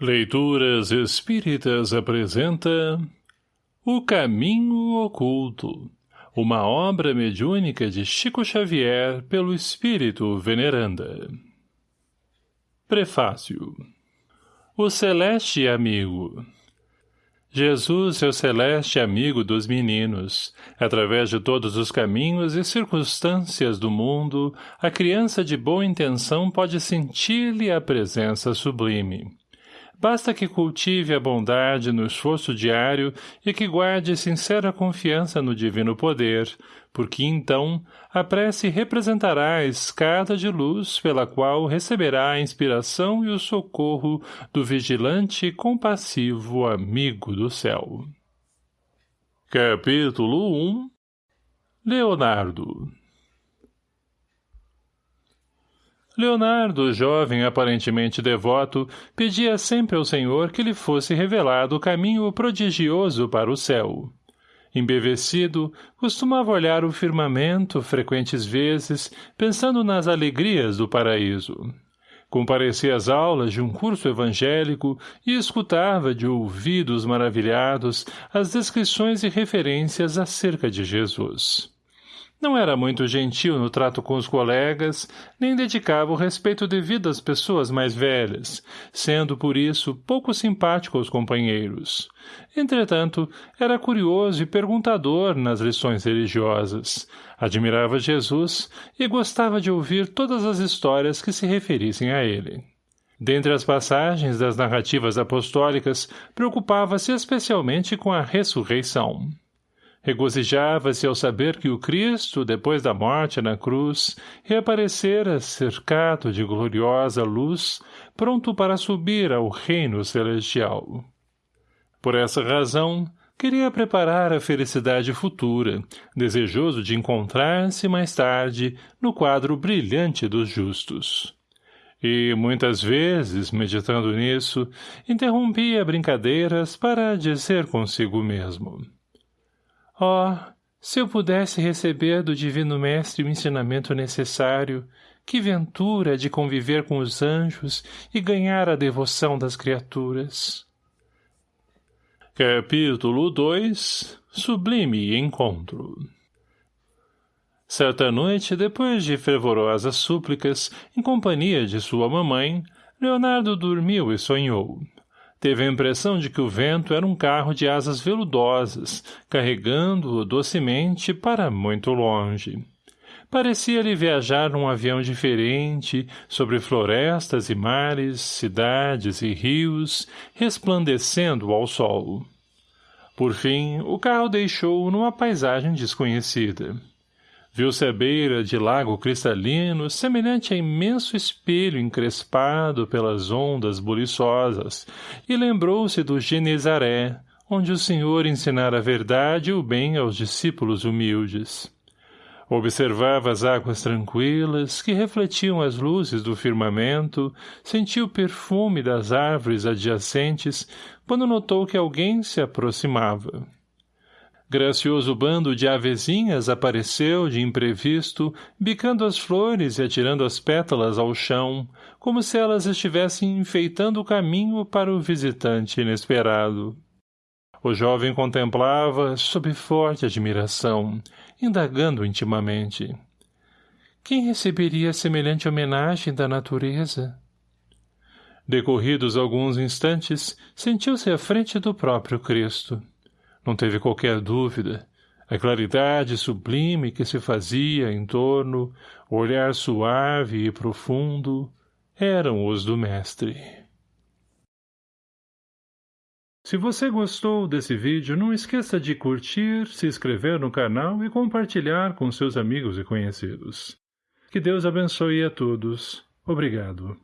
Leituras Espíritas apresenta O Caminho Oculto, uma obra mediúnica de Chico Xavier pelo Espírito Veneranda. Prefácio O Celeste Amigo Jesus é o celeste amigo dos meninos. Através de todos os caminhos e circunstâncias do mundo, a criança de boa intenção pode sentir-lhe a presença sublime. Basta que cultive a bondade no esforço diário e que guarde sincera confiança no divino poder, porque então a prece representará a escada de luz pela qual receberá a inspiração e o socorro do vigilante e compassivo amigo do céu. Capítulo 1 Leonardo Leonardo, jovem aparentemente devoto, pedia sempre ao Senhor que lhe fosse revelado o caminho prodigioso para o céu. Embevecido, costumava olhar o firmamento frequentes vezes, pensando nas alegrias do paraíso. Comparecia às aulas de um curso evangélico e escutava de ouvidos maravilhados as descrições e referências acerca de Jesus. Não era muito gentil no trato com os colegas, nem dedicava o respeito devido às pessoas mais velhas, sendo por isso pouco simpático aos companheiros. Entretanto, era curioso e perguntador nas lições religiosas. Admirava Jesus e gostava de ouvir todas as histórias que se referissem a ele. Dentre as passagens das narrativas apostólicas, preocupava-se especialmente com a ressurreição. Regozijava-se ao saber que o Cristo, depois da morte na cruz, reaparecera cercado de gloriosa luz, pronto para subir ao reino celestial. Por essa razão, queria preparar a felicidade futura, desejoso de encontrar-se mais tarde no quadro brilhante dos justos. E, muitas vezes, meditando nisso, interrompia brincadeiras para dizer consigo mesmo. Oh, se eu pudesse receber do Divino Mestre o ensinamento necessário, que ventura de conviver com os anjos e ganhar a devoção das criaturas. Capítulo 2 Sublime Encontro Certa noite, depois de fervorosas súplicas, em companhia de sua mamãe, Leonardo dormiu e sonhou. Teve a impressão de que o vento era um carro de asas veludosas, carregando-o docemente para muito longe. Parecia-lhe viajar num avião diferente, sobre florestas e mares, cidades e rios, resplandecendo ao sol. Por fim, o carro deixou-o numa paisagem desconhecida. Viu-se à beira de lago cristalino, semelhante a imenso espelho encrespado pelas ondas buliçosas, e lembrou-se do Genezaré, onde o Senhor ensinara a verdade e o bem aos discípulos humildes. Observava as águas tranquilas, que refletiam as luzes do firmamento, sentiu o perfume das árvores adjacentes, quando notou que alguém se aproximava. Gracioso bando de avezinhas apareceu, de imprevisto, bicando as flores e atirando as pétalas ao chão, como se elas estivessem enfeitando o caminho para o visitante inesperado. O jovem contemplava, sob forte admiração, indagando intimamente. Quem receberia semelhante homenagem da natureza? Decorridos alguns instantes, sentiu-se à frente do próprio Cristo. Não teve qualquer dúvida. A claridade sublime que se fazia em torno, o olhar suave e profundo, eram os do mestre. Se você gostou desse vídeo, não esqueça de curtir, se inscrever no canal e compartilhar com seus amigos e conhecidos. Que Deus abençoe a todos. Obrigado.